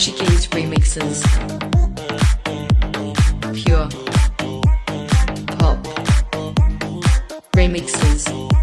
Portuguese remixes. Pure. Pop. Remixes.